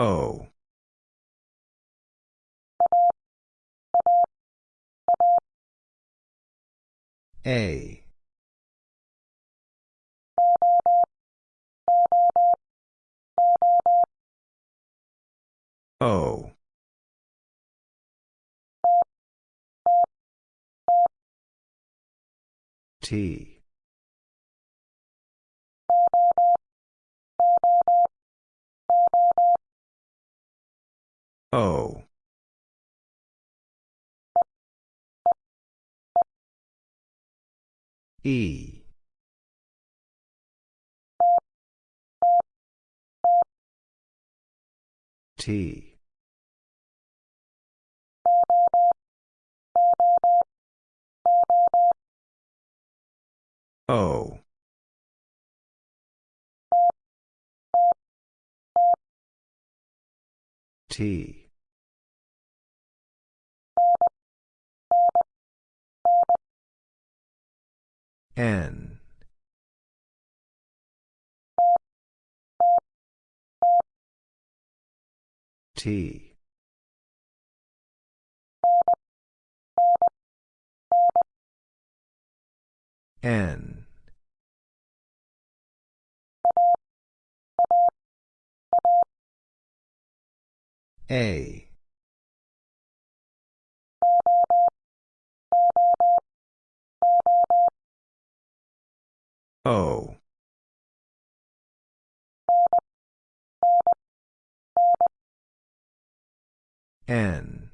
O. A. O. T. O. E. T. O. T. N. T. N. A. O. N.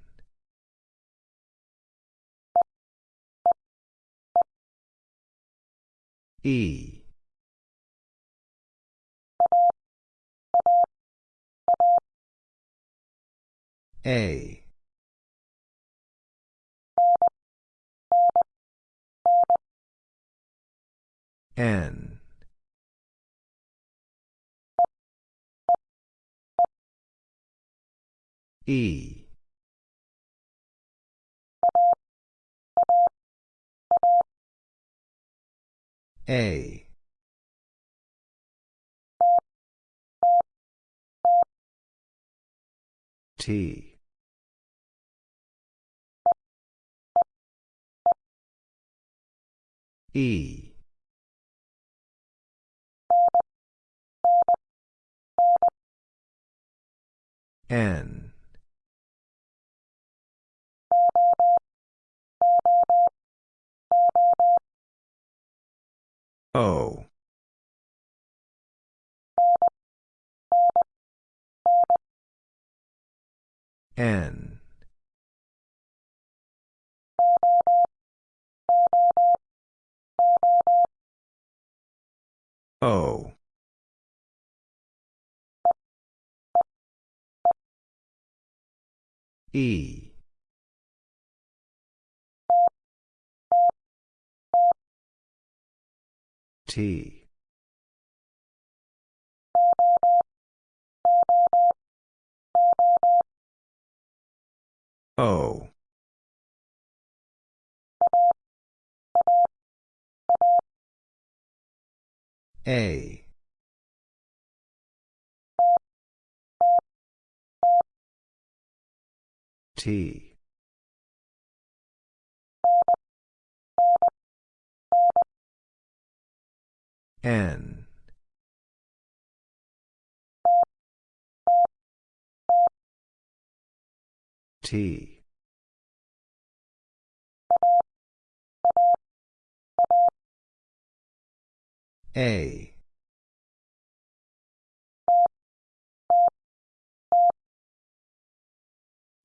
E. A. N. E. A. T. E. N. O. N. O. E. T. O. A. T. N. T. A.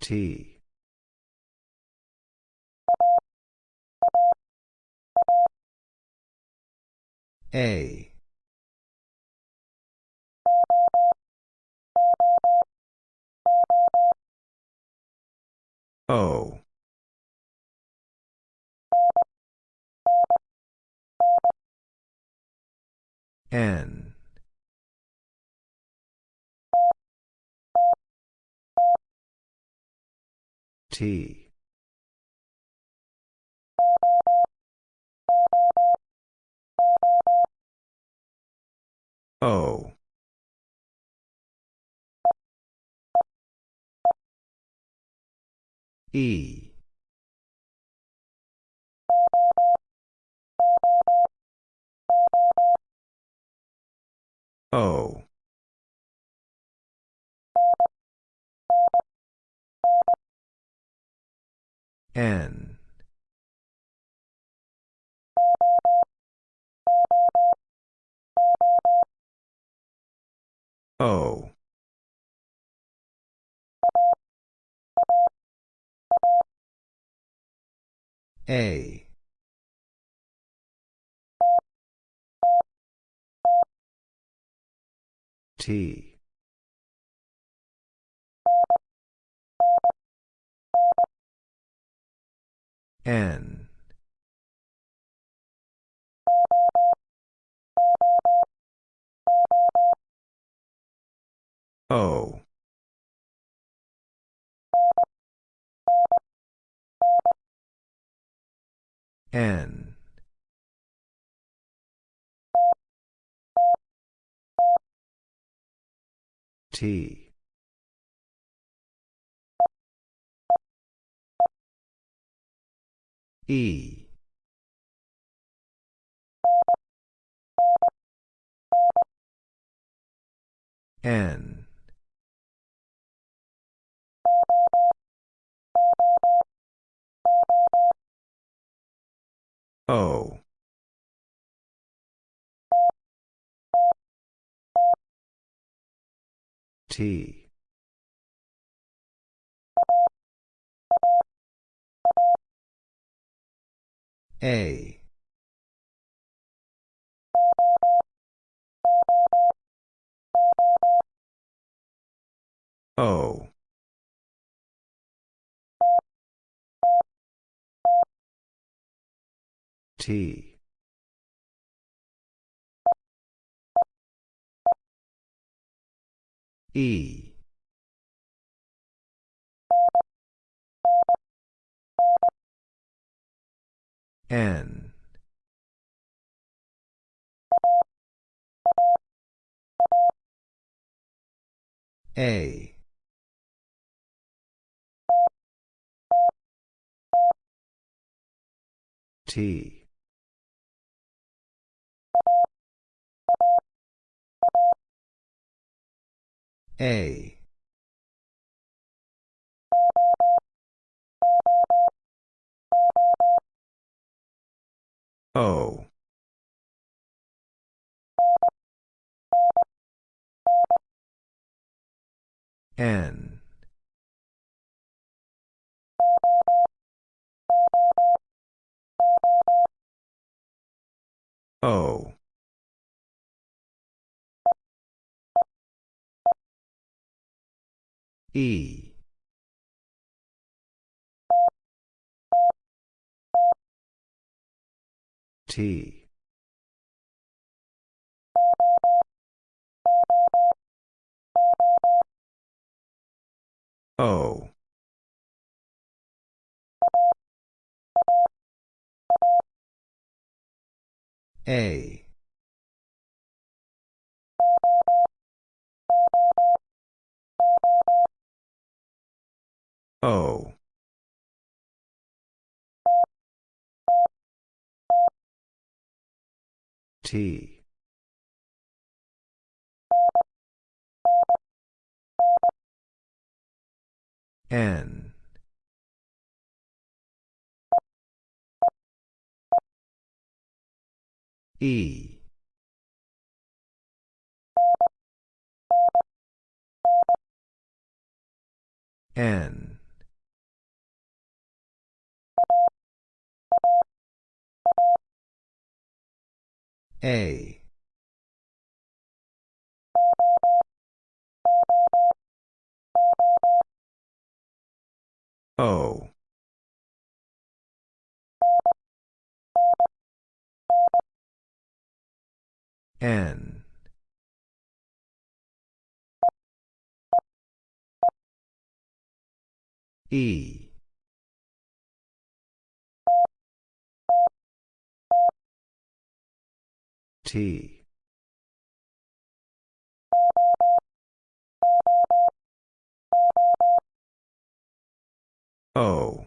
T. A. O. N. T. O. E. O. N. O. A. T. N. O. N. T. E. N. O. T. A. O. T. E. N. A. T. A. O. N. O. E. T. O. A. O. T. N. E. N. A. O. N. E. T. O.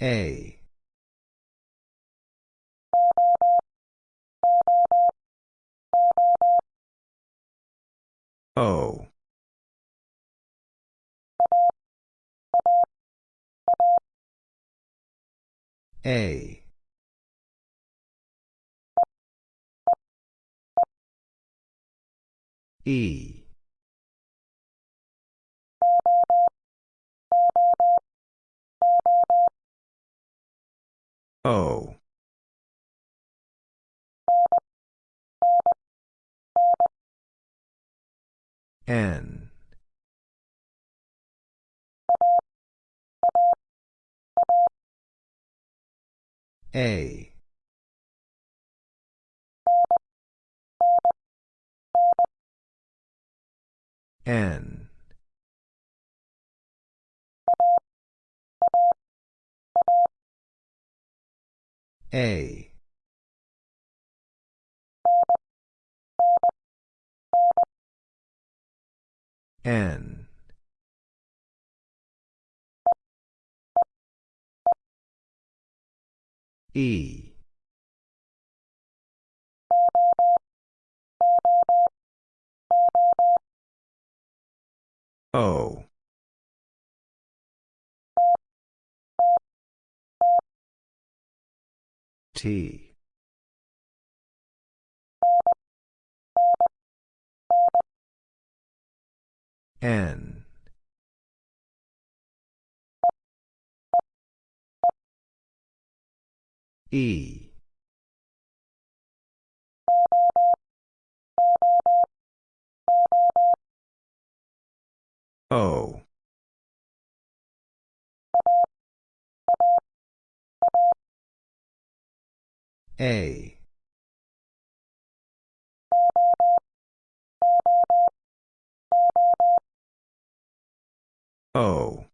A. O. A. E. O. N. A. N. A. N. E. O. T. N. E. O. A. O.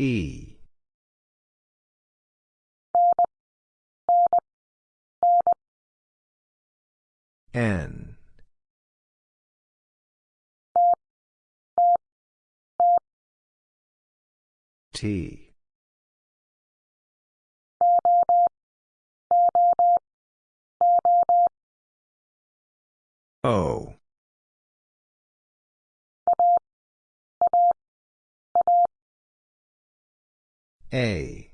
E. N. T. O. A.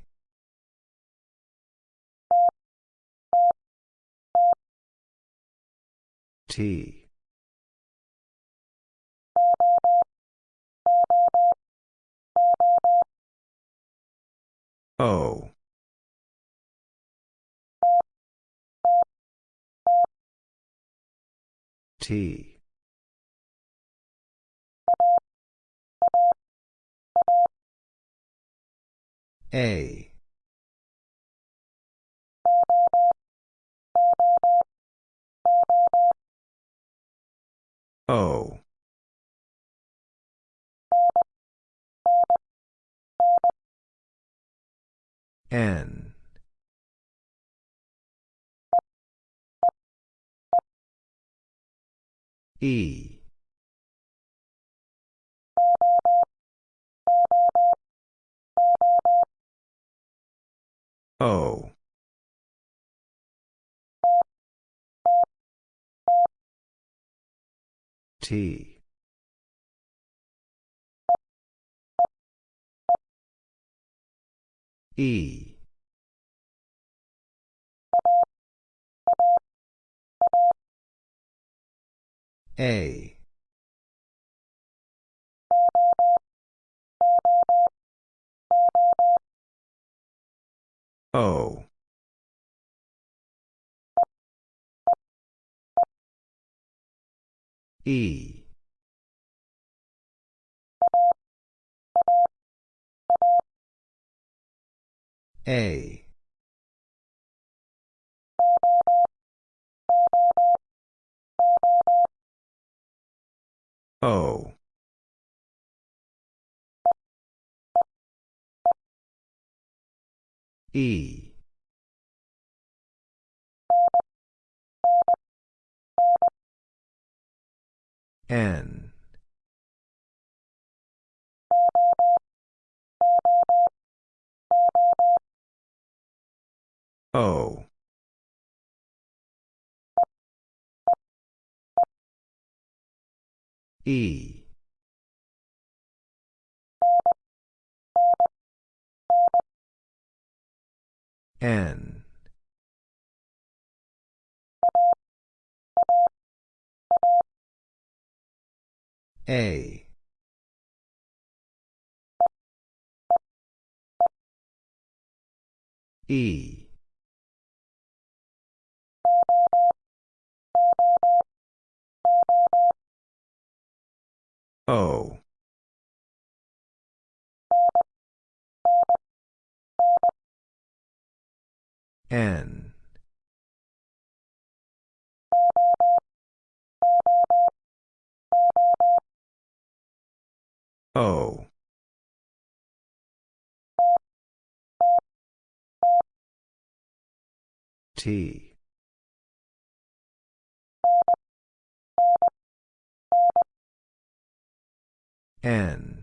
T. O. T. A. O. N. E. O. T. E. A. O. E. A. O. E. N. O. E. N. A. E. O. N. O. T. N.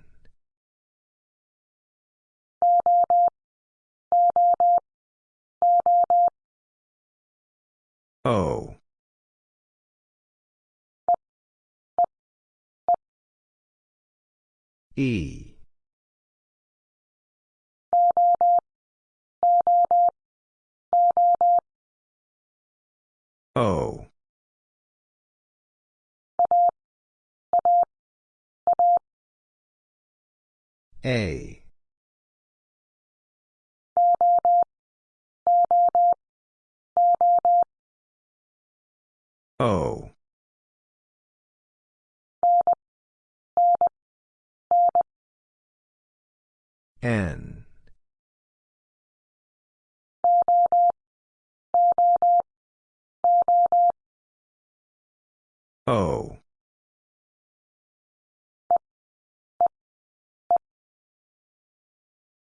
O. E. O. A. O. N. O.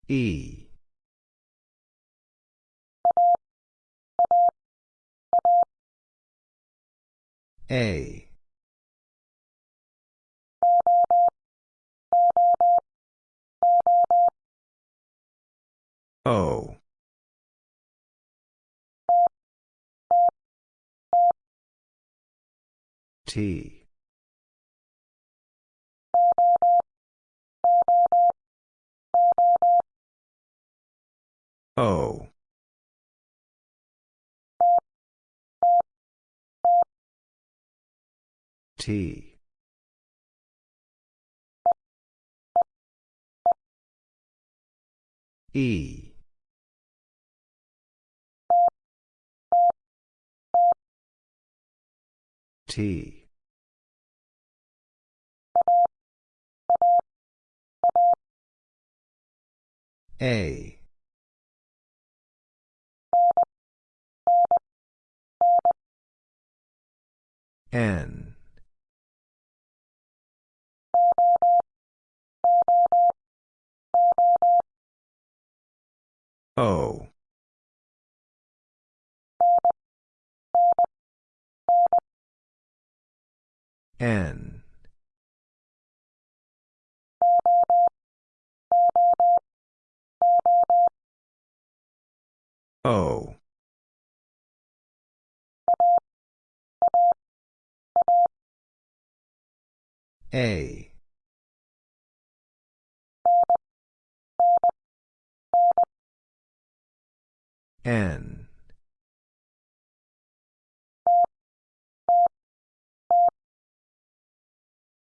E. A. O. T. O. T. E. T. A. N. O. N. O. A. N.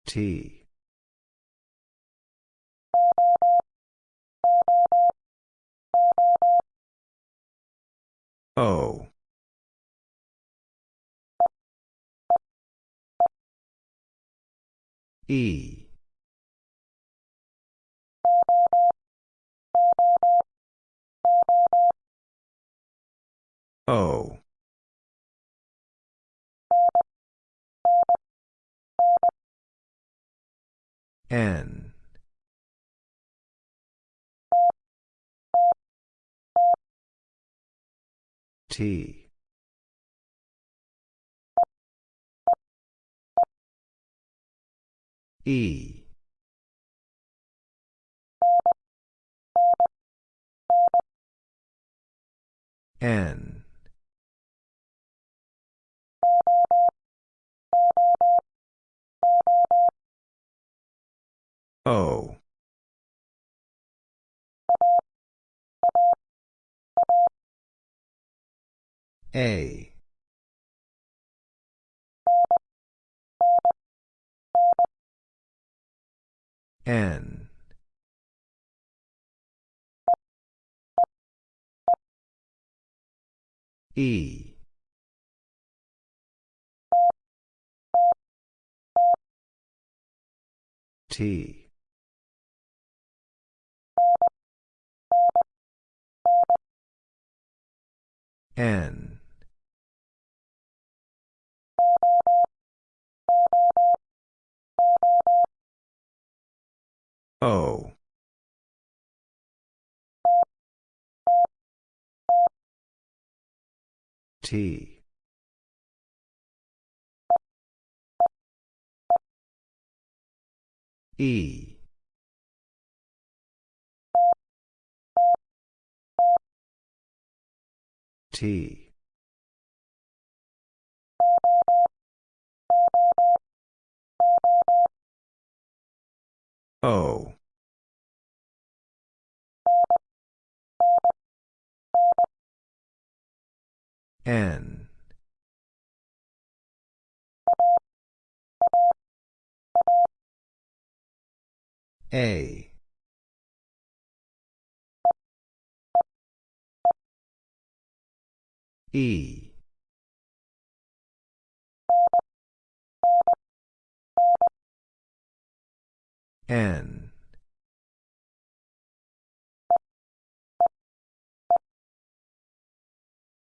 T. O. E. O. N. T. E. N. O. A. N. E. T. N. O. T. E. T. O. N. A. E. N.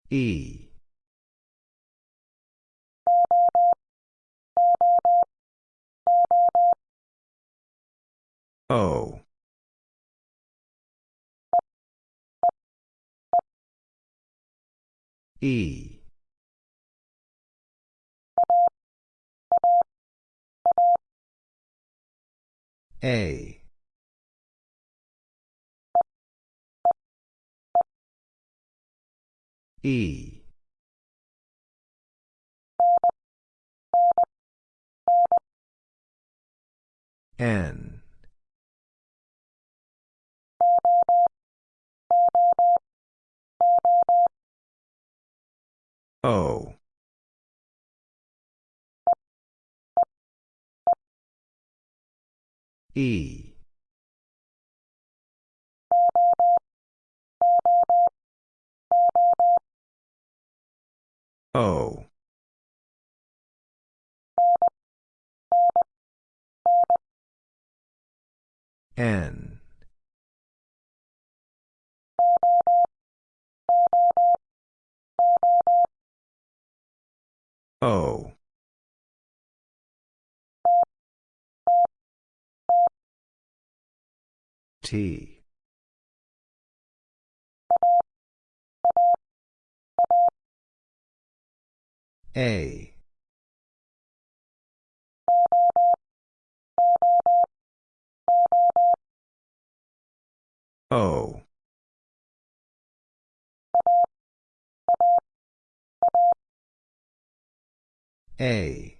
E. O. E. A. E. N. O. E. O. N. O. T. A. O. A.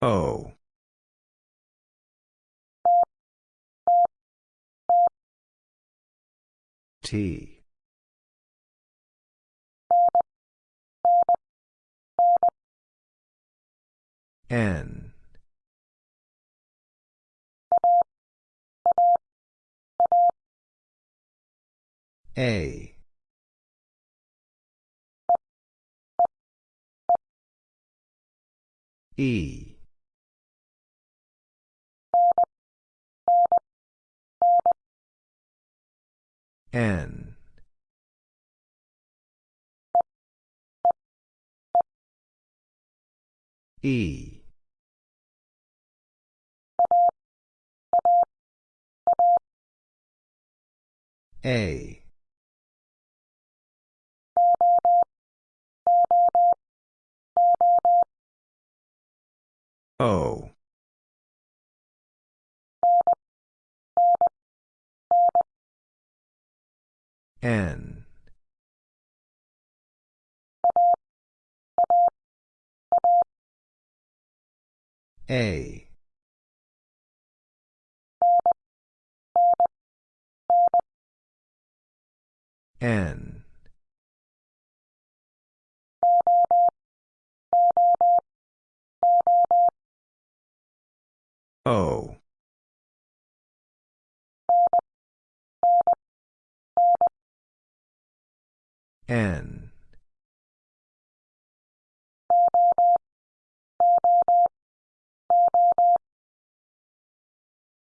O. T. N. A. E. N. E. A. O. N. A. N. O. N.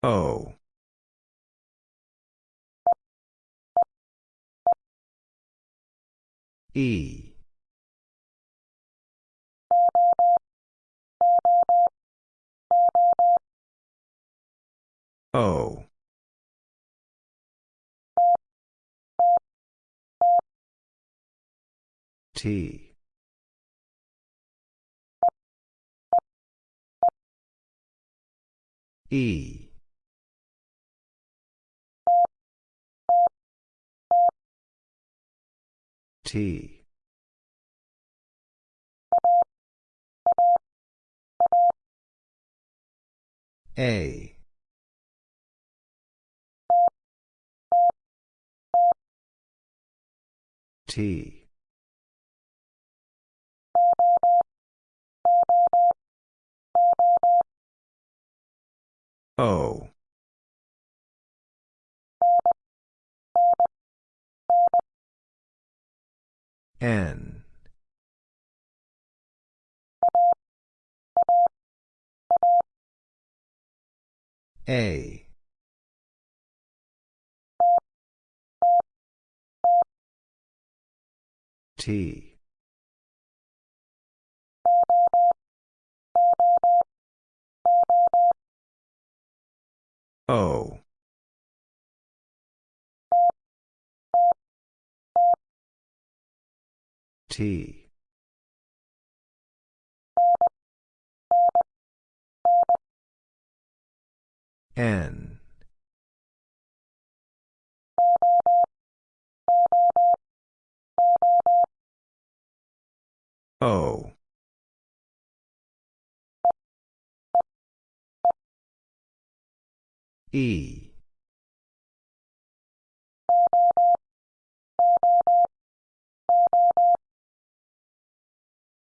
O. E. O. T. E. T. A. T. O. N. A. T. O. T. N. O. E.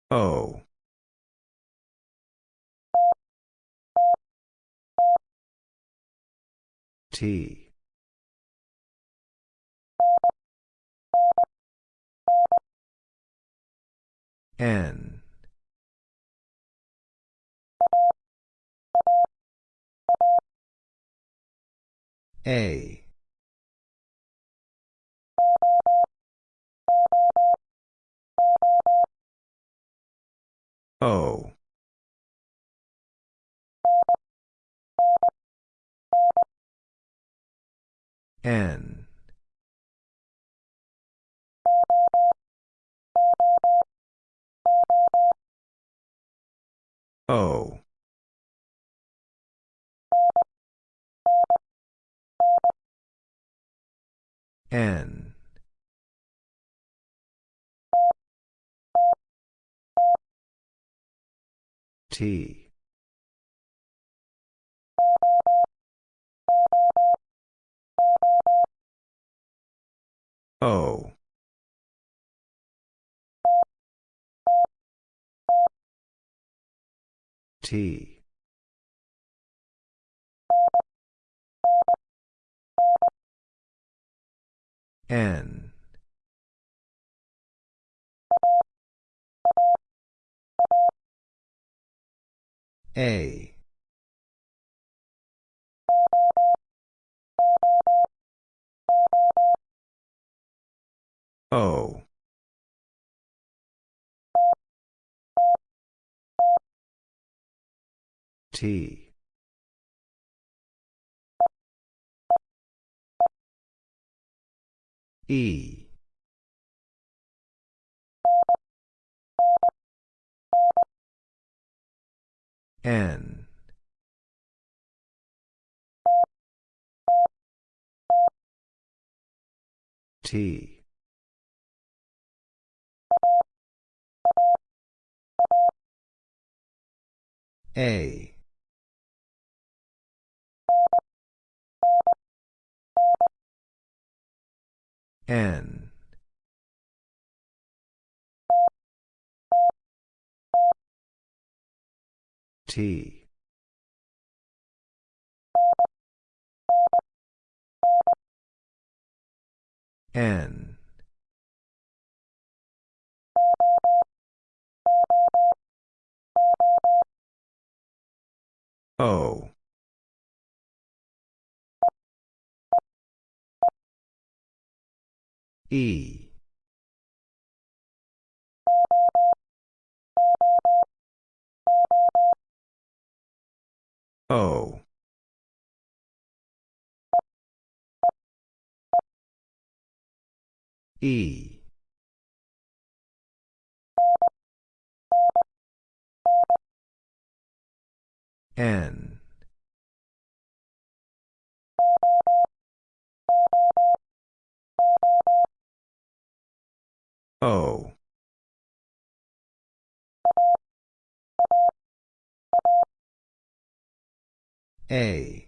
O. T. N. A. O. N. O. N. T. O. T. N. A. O. T. E. N. T. A. N. T. N. O. E. O. E. N. O. A.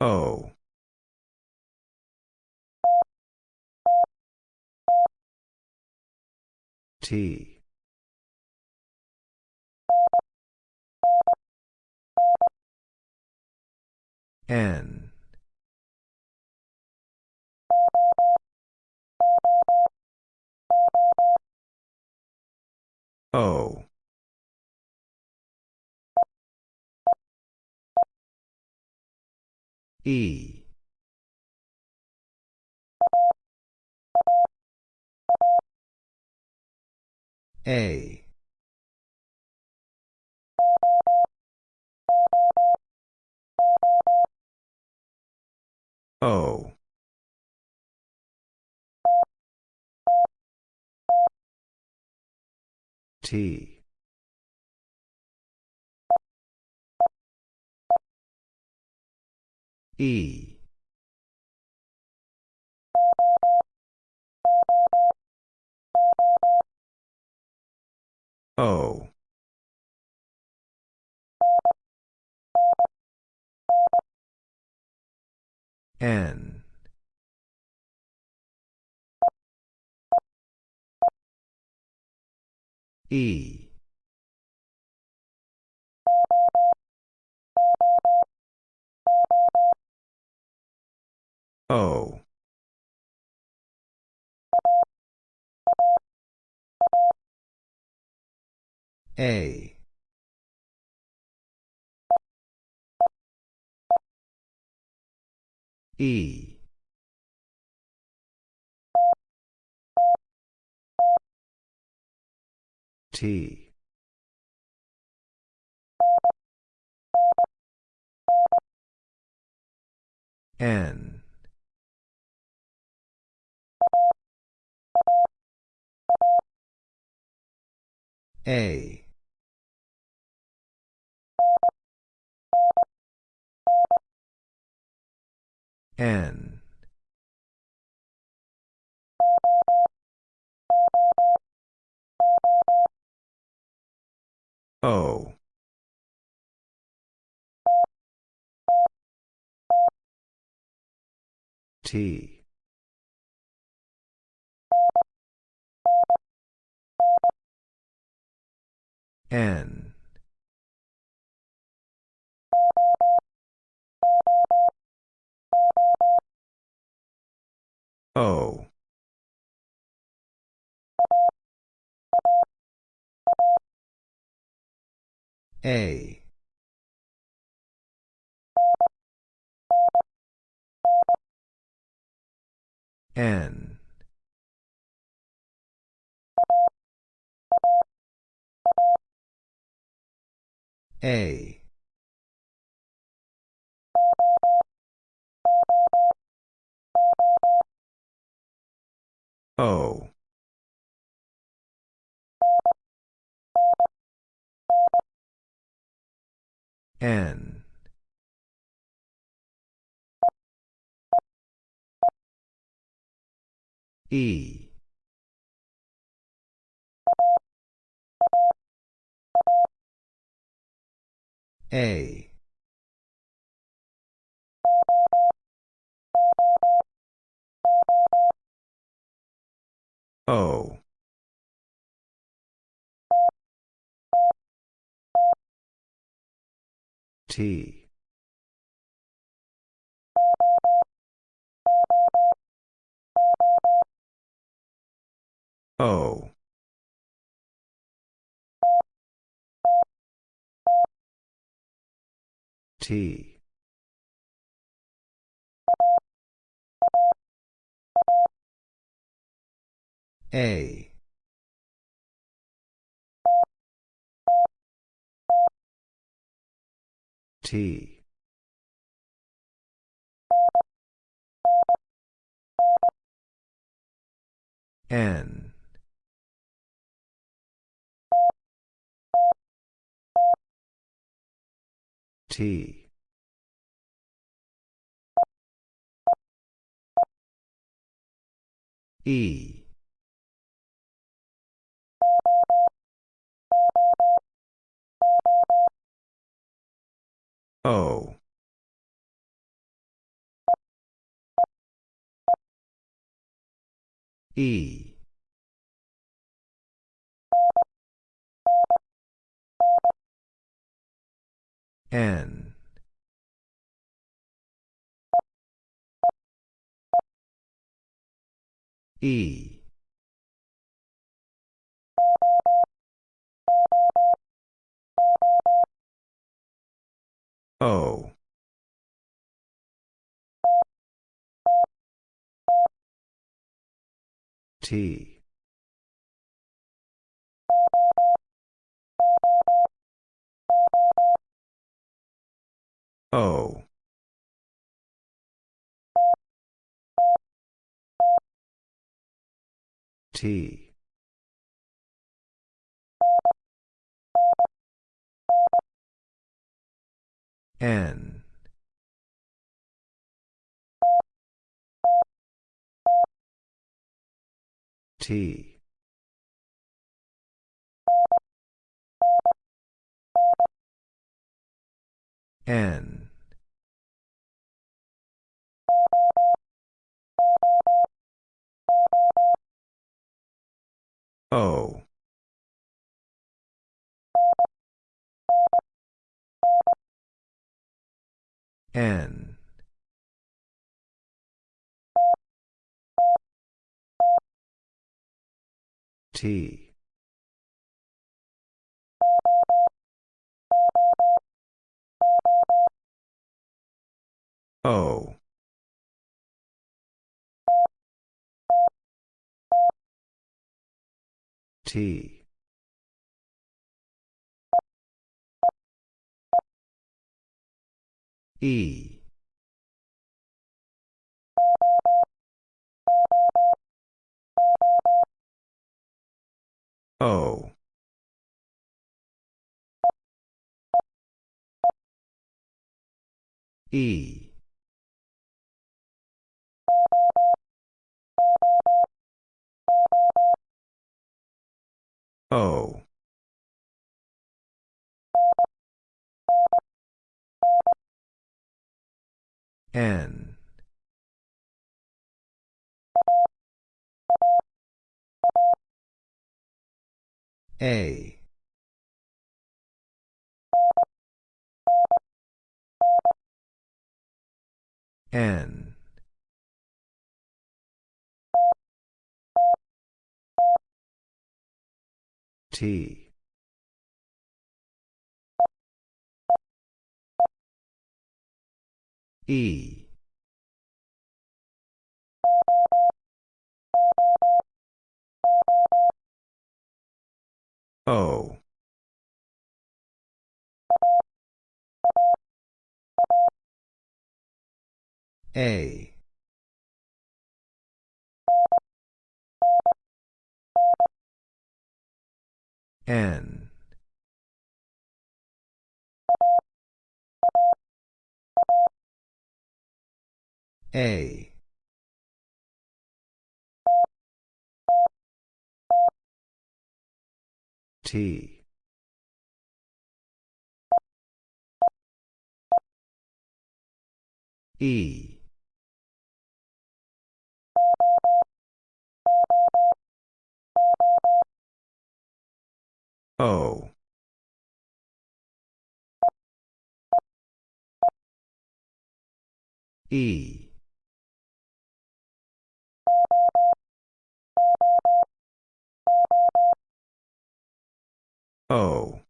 O. T. N. O. E. A. O. T. E. O. N. E. O. A. E. T. N. A. N. O. T. N. O. A. N. A. O. N. E. A. O. T. O. T. A. T. N. T. E. O. E. N. E. O. T. O. T. N. T. N. O. N. T. O. T. E. O. E. O. N. A. N. T. E. O. A. N. A. T. E. O. E O.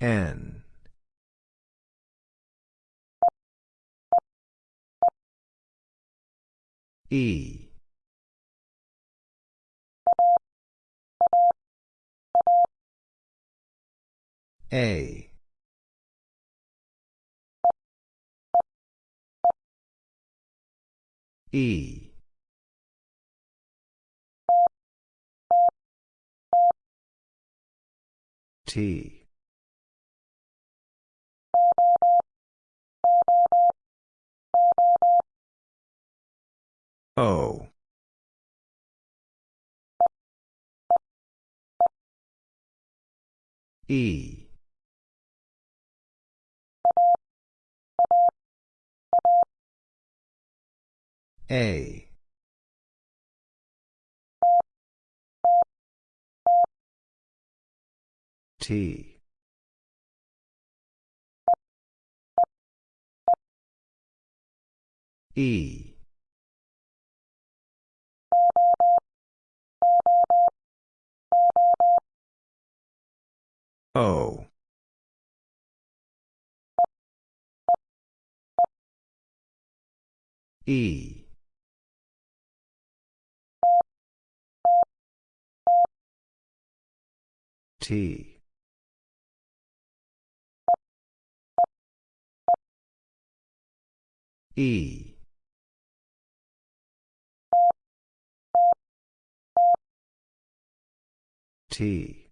N. E. A E. T. O. E A. T. E. O. E T. E. T.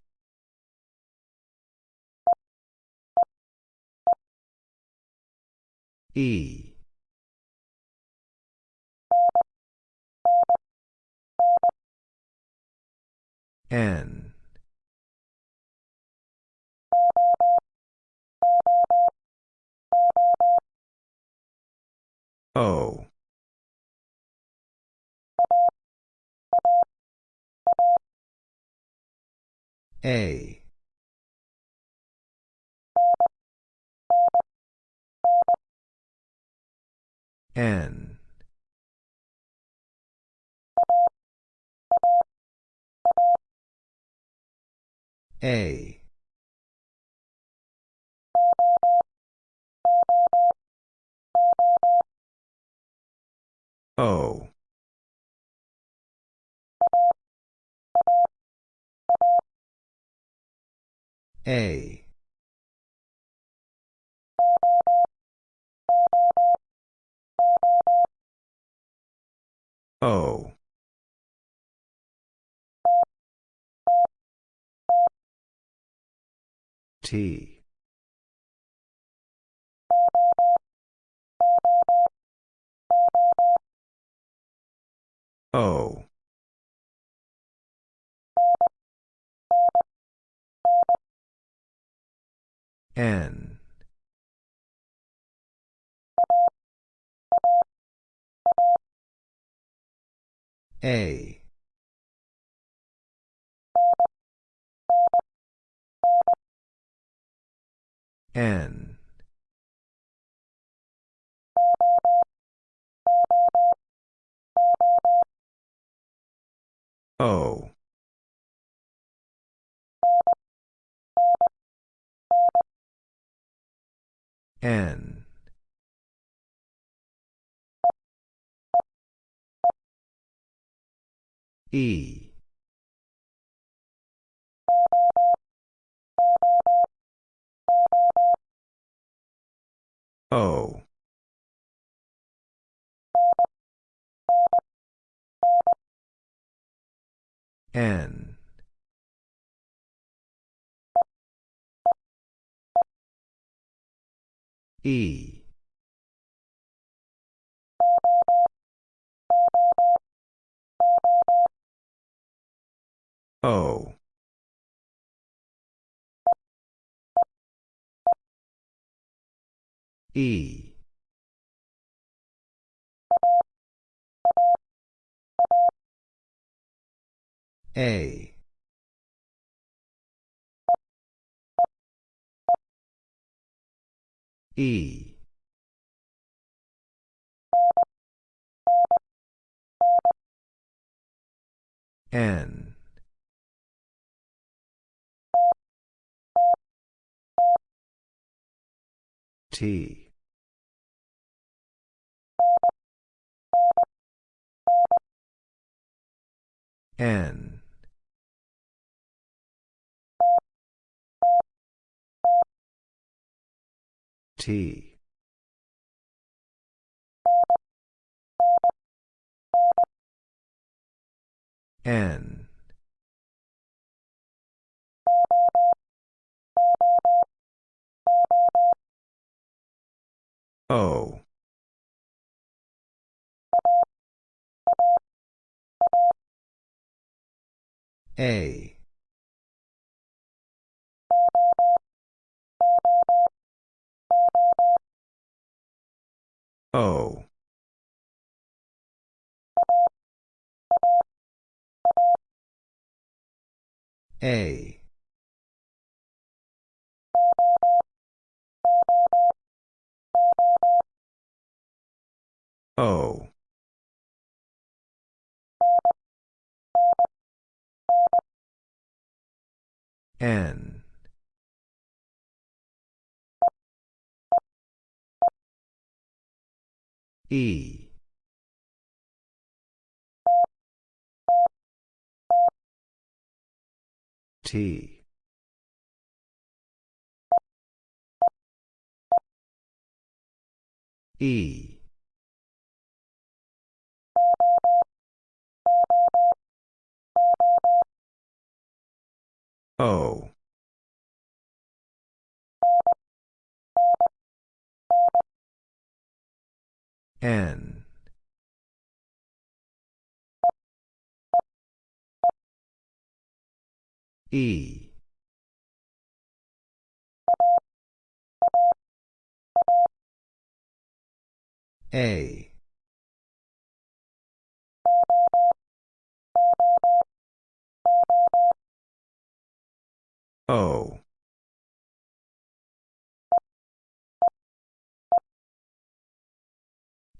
E. N O. A. N. A O. A. O. T O. N. A. N O. N. E N. E. O. E. A. E. N. T. N. T. N. O. A. O. A. O. N. E. T. E. O. N. E. A. O.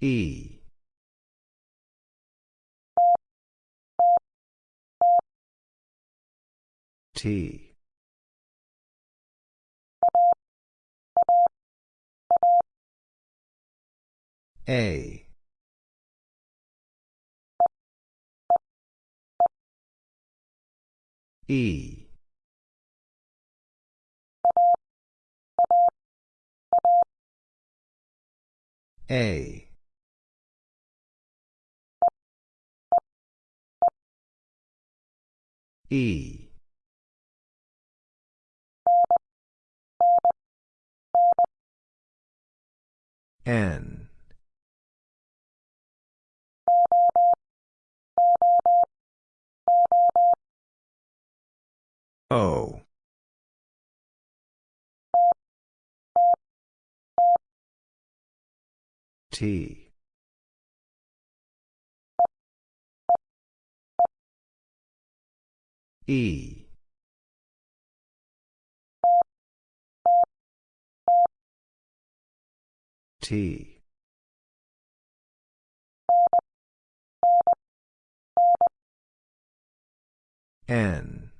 E. T. A. E. A. E. N. O. T. E. T. N.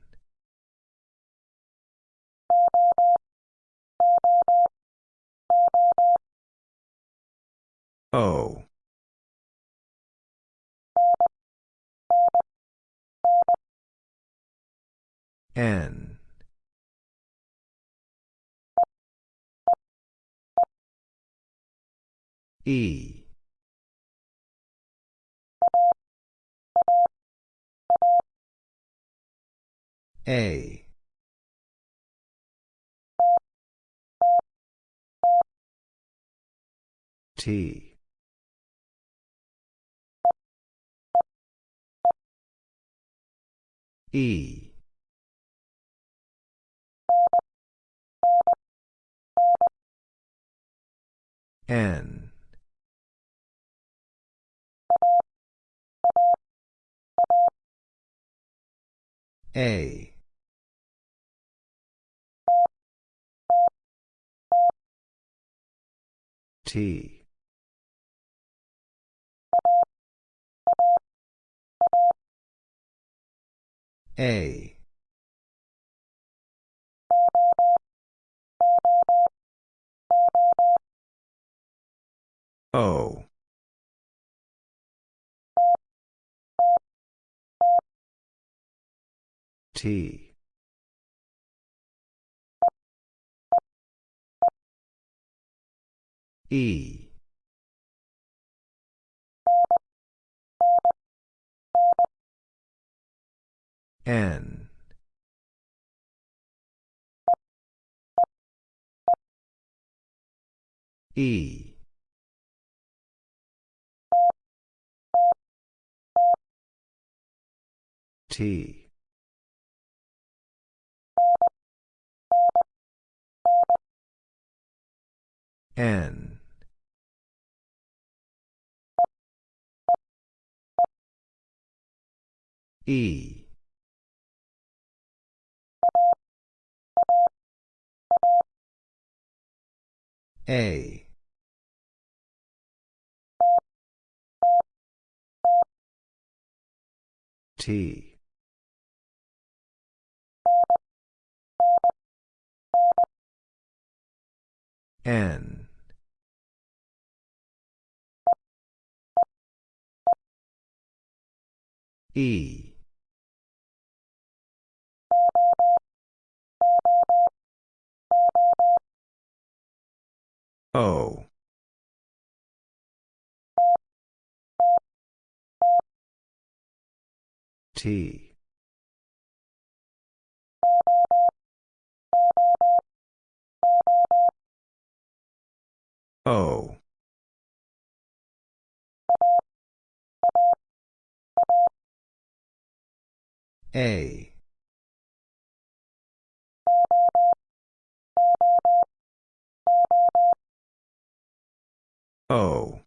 O. N. E. A. T. E. N. A. T. A. O. T. E. N. E. T. N. E. A. T. N. E. O. T. O. A. O.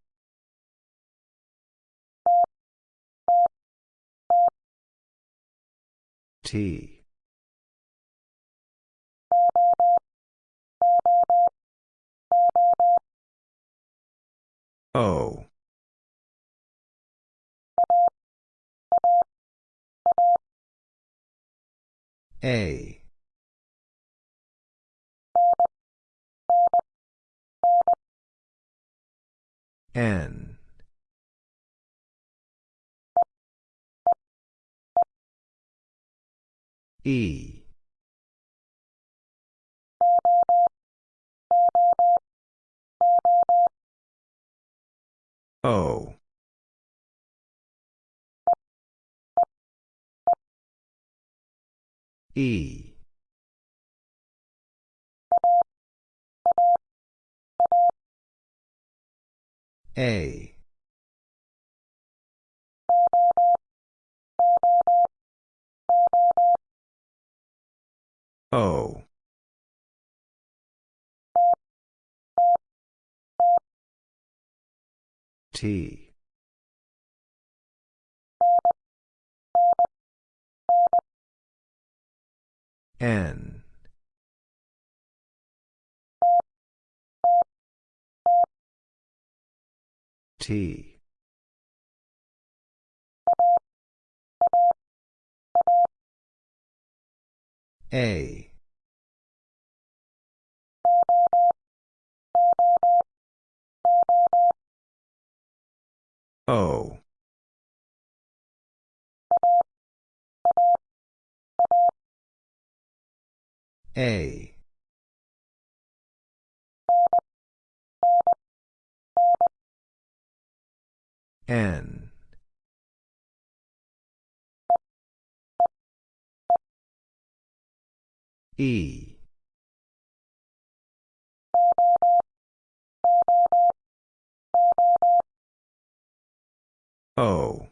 T. O. A. N. E. O. E. A. O. T. N. T. A. O. A. N. E. O.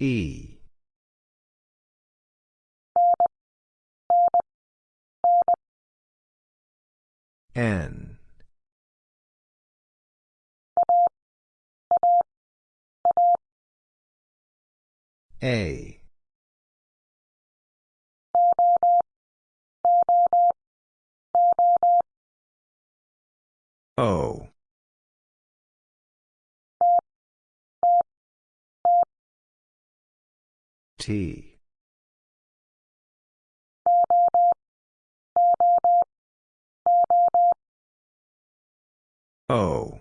E. N. A. O. T. O.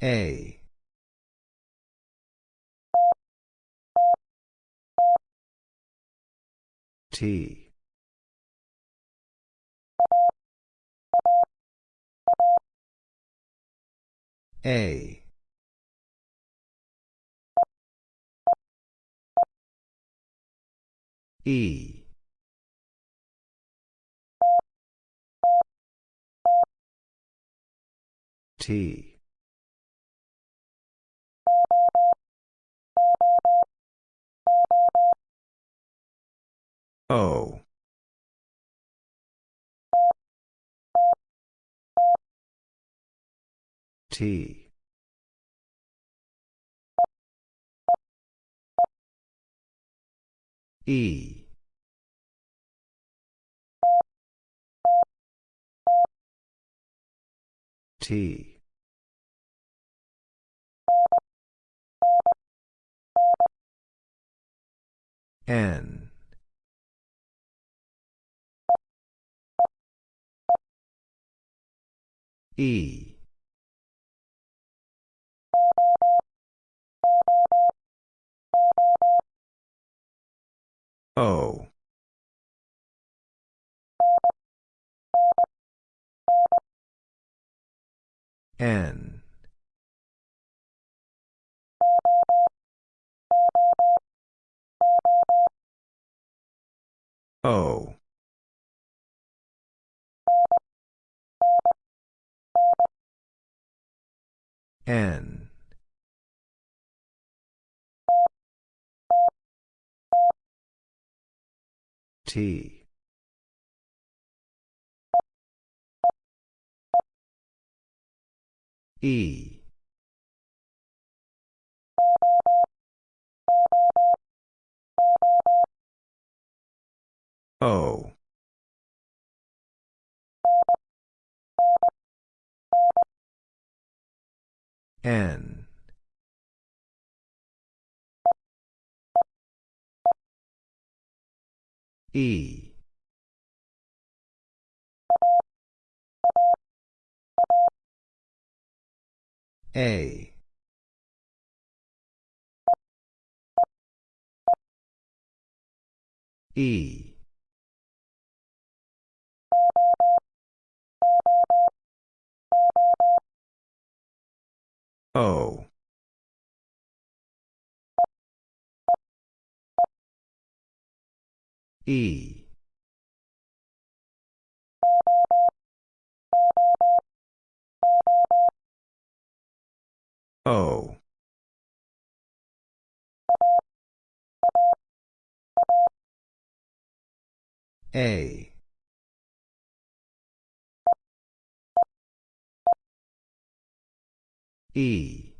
A. T. A. E. T. O. T. E. T. N. E. O. N. O. N. T. E. O. N. E. A. E. O. E. O. A. E.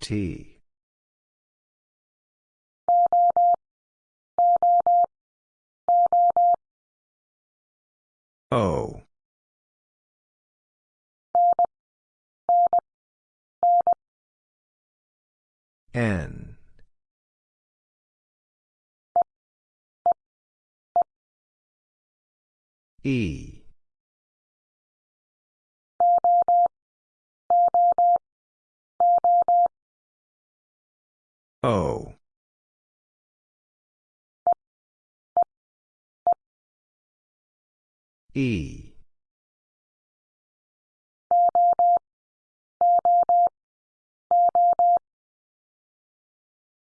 T. O. N. E. O. E.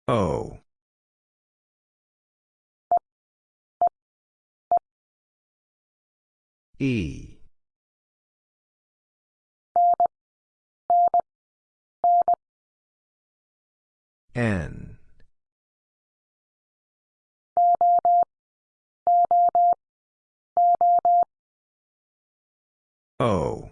O. E. N. O.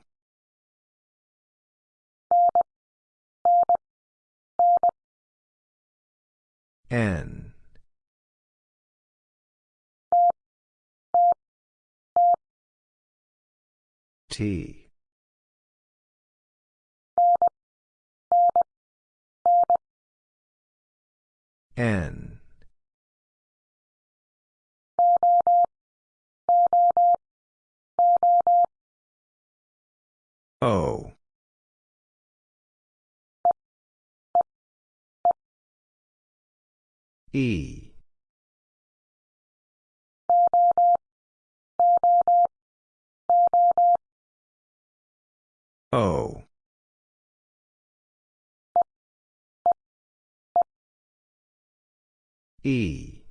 N. T. N. O. E. O. E.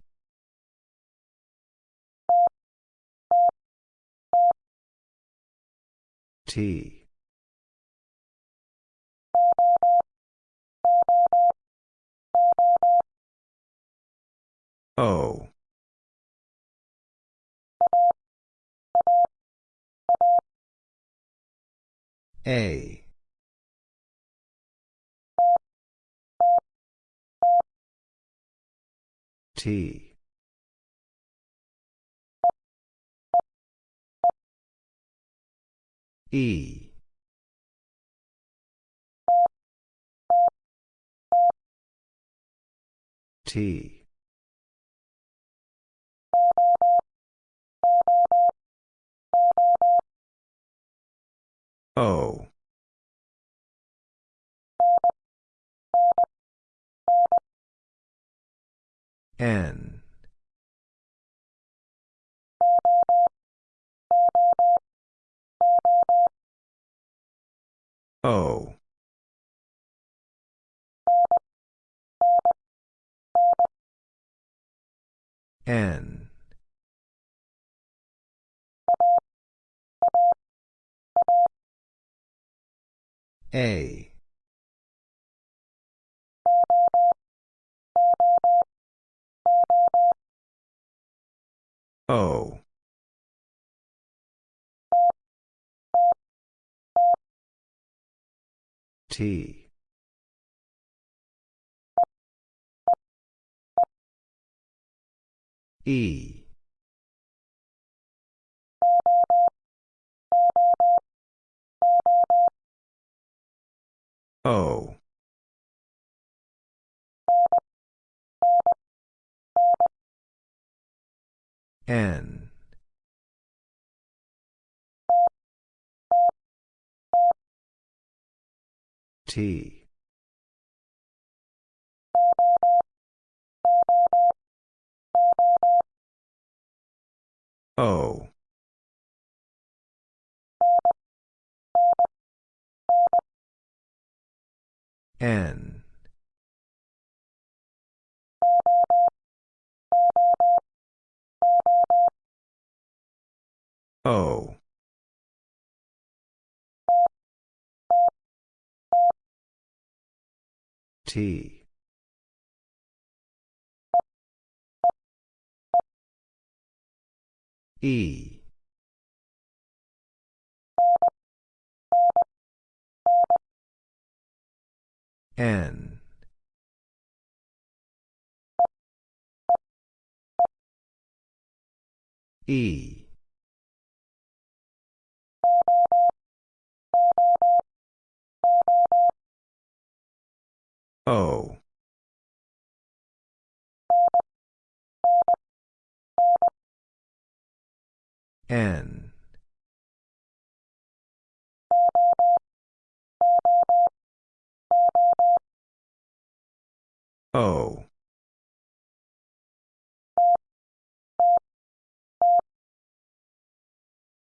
T. O. A. T. E. T. O. N. O. N. A. O. T. E. O. N. T. O. N. O. T. E. N. E. O. N. O.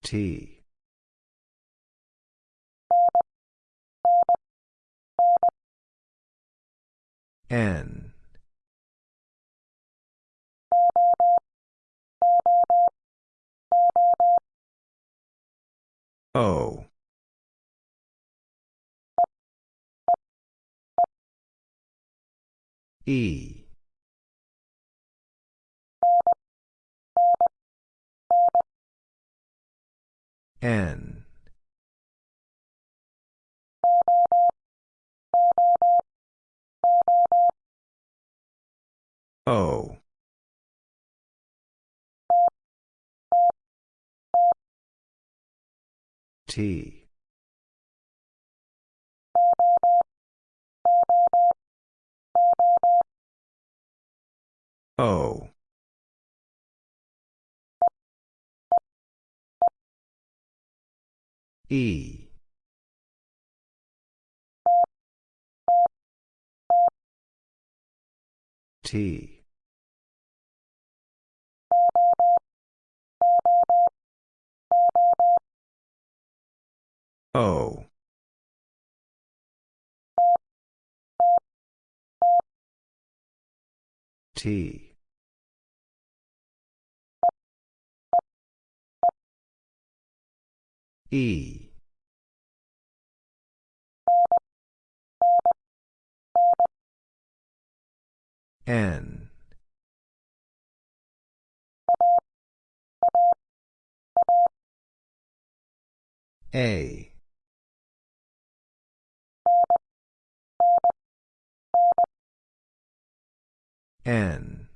T. N. O. E. N. O. T. O. E. T. O. T. E. N. A. N.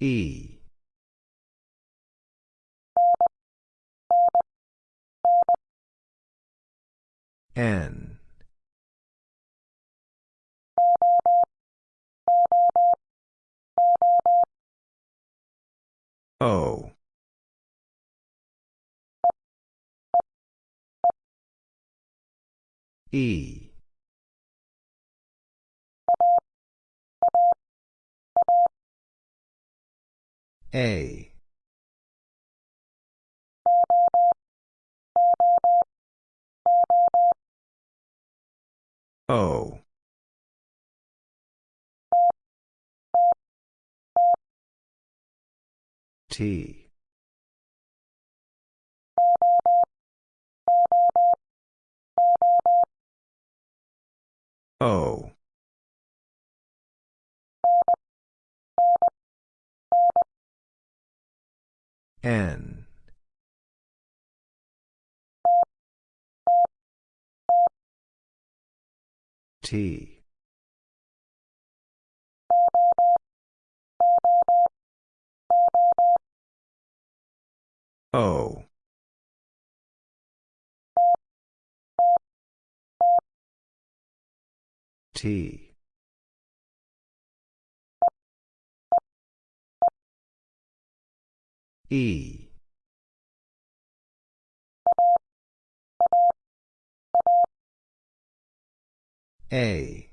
E. N. O. E. A. O. T. O. N. T. O. T. E. A.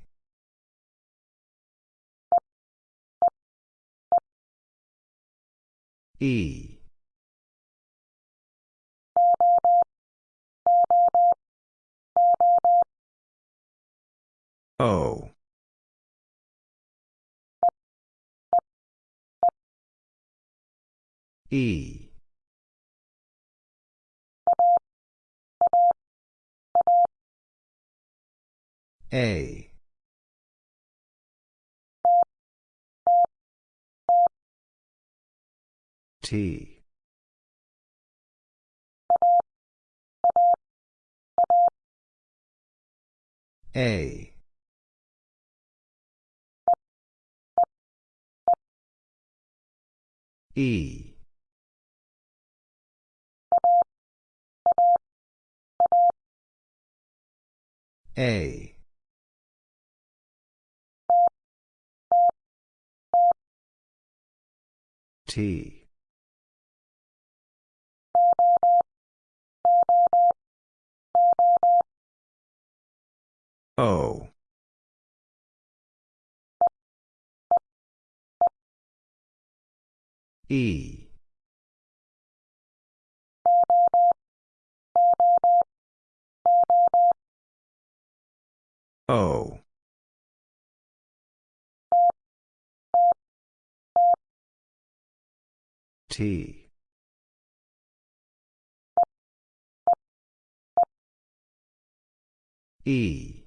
E. O. E. A. T. A. E. A. T. O. E. O. T. E.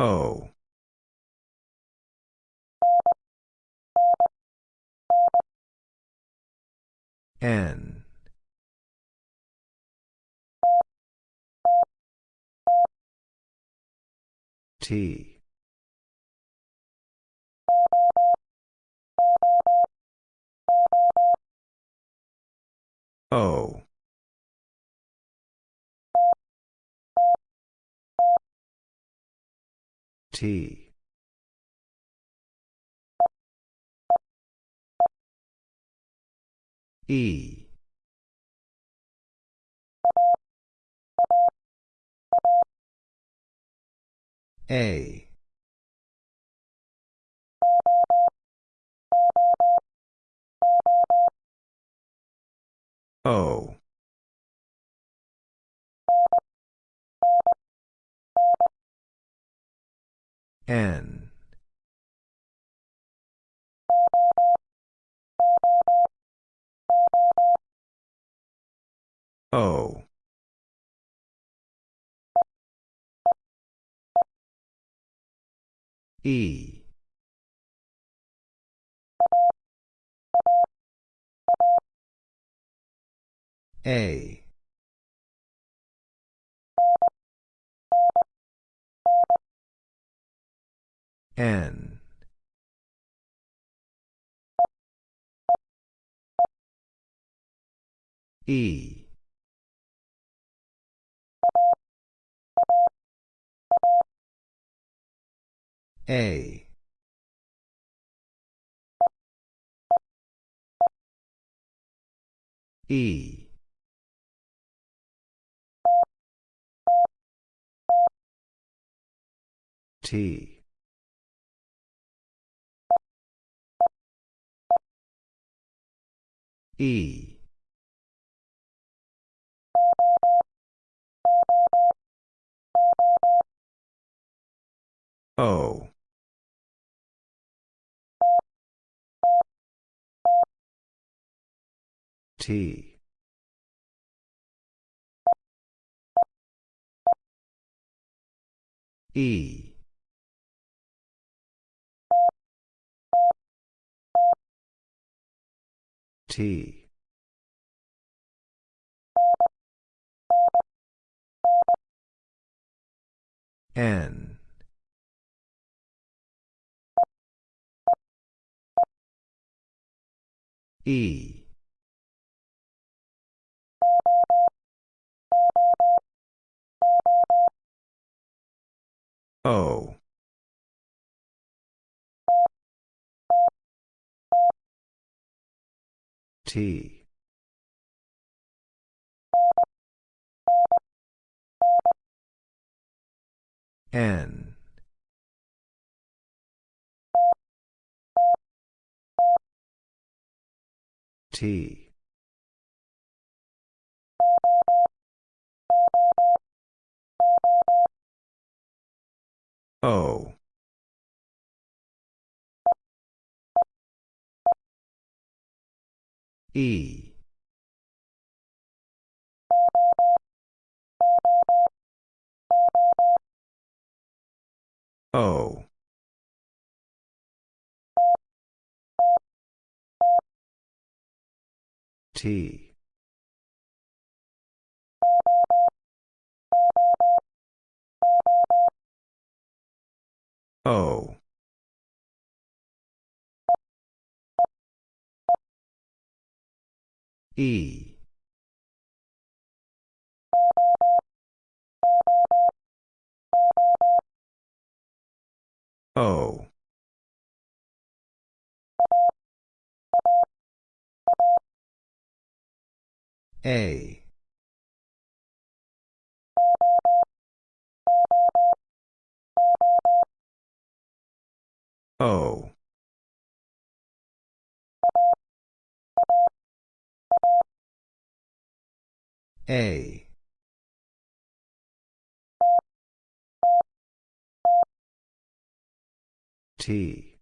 O. N. T. O. T. E. A. O. N. O. E. A. N. E. A. E. T. E. O. T. E. T. N. E. O. T. N. T. O. E. O. T. O. E. O. A. O. A. T.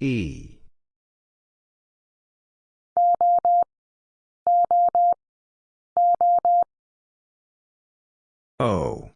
E. O.